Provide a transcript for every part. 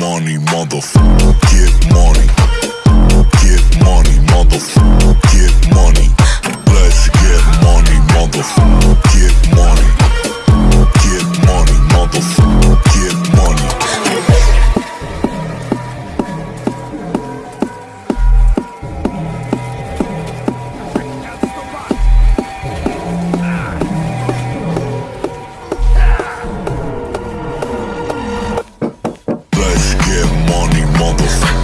money, motherfucker. Get money. Get money, motherfucker. Motherfucker.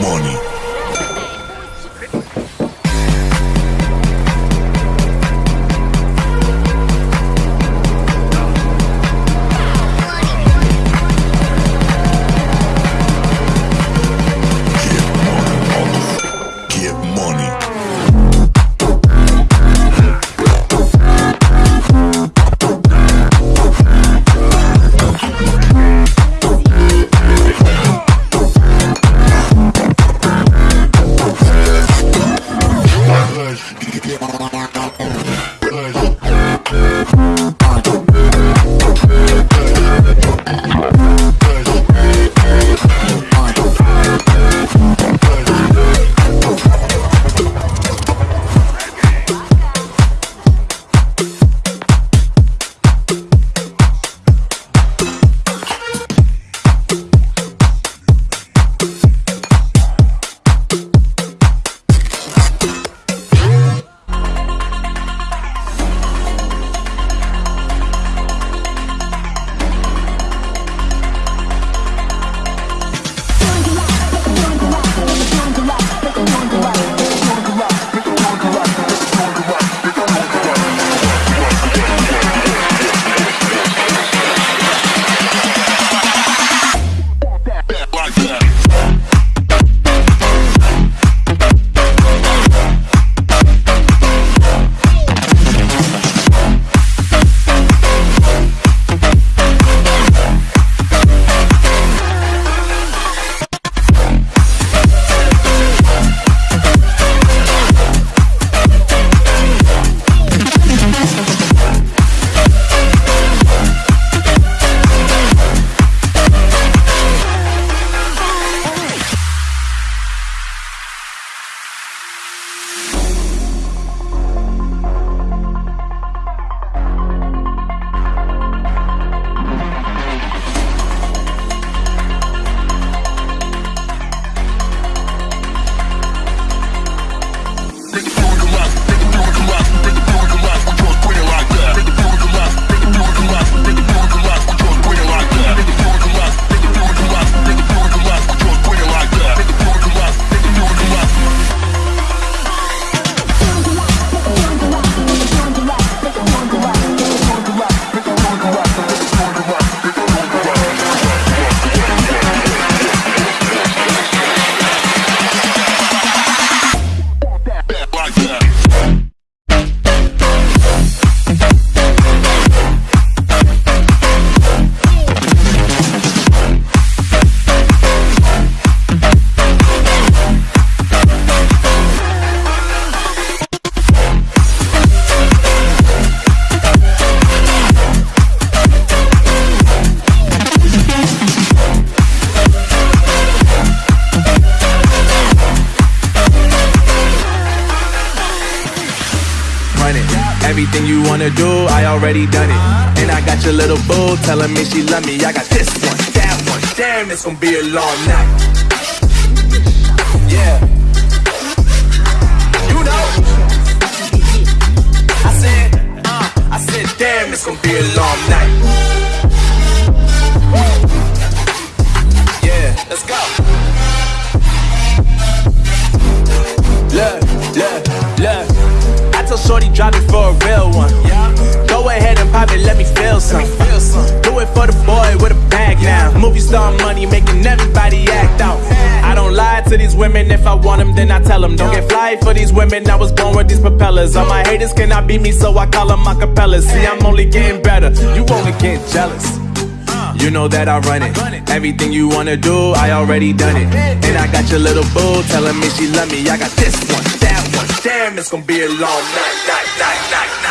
Money. Everything you wanna do, I already done it. And I got your little boo telling me she love me. I got this one, that one. Damn, it's gonna be a long night. Yeah. Shorty drop it for a real one. Go ahead and pop it, let me feel some. Do it for the boy with a bag now. Movie star money making everybody act out. I don't lie to these women. If I want them, then I tell them. Don't get fly for these women. I was born with these propellers. All my haters cannot beat me, so I call them acapellas. See, I'm only getting better. You only get jealous. You know that I run it. Everything you wanna do, I already done it. And I got your little boo telling me she love me. I got this one. Damn, it's gonna be a long night, night, night, night.